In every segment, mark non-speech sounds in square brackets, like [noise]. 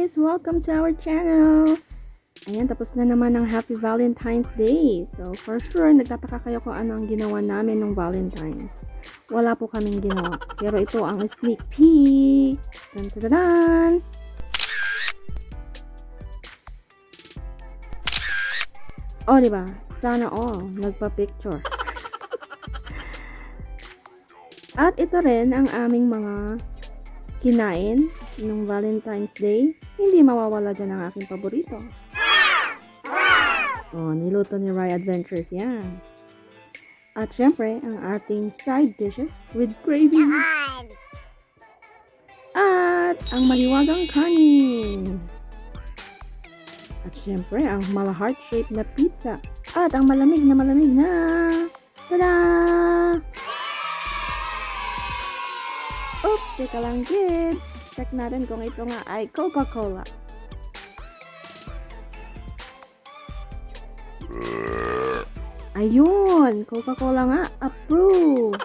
Welcome to our channel! Ayan, tapos na naman ang Happy Valentine's Day. So, for sure, nagtataka kayo kung ano ang ginawa namin nung Valentine's. Wala po kaming ginawa. Pero ito ang sneak peek. Dun, dun, dun, dun. Oh, di ba? Sana all nagpa-picture. [laughs] At ito rin ang aming mga kinain nung Valentine's Day. Hindi mawawala dyan ang aking paborito. Oh, niluto ni Rye Adventures yan. At syempre, ang ating side dishes with gravy. At ang maliwagang kanin. At syempre, ang mala heart-shaped na pizza. At ang malamig na malamig na... Tada! Oops, teka lang kids. Check natin kung ito nga ay Coca-Cola. Ayun, Coca-Cola nga, approve.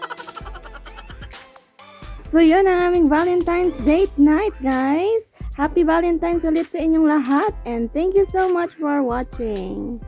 So yun ang aming Valentine's date night, guys. Happy Valentine's ulit sa inyong lahat and thank you so much for watching.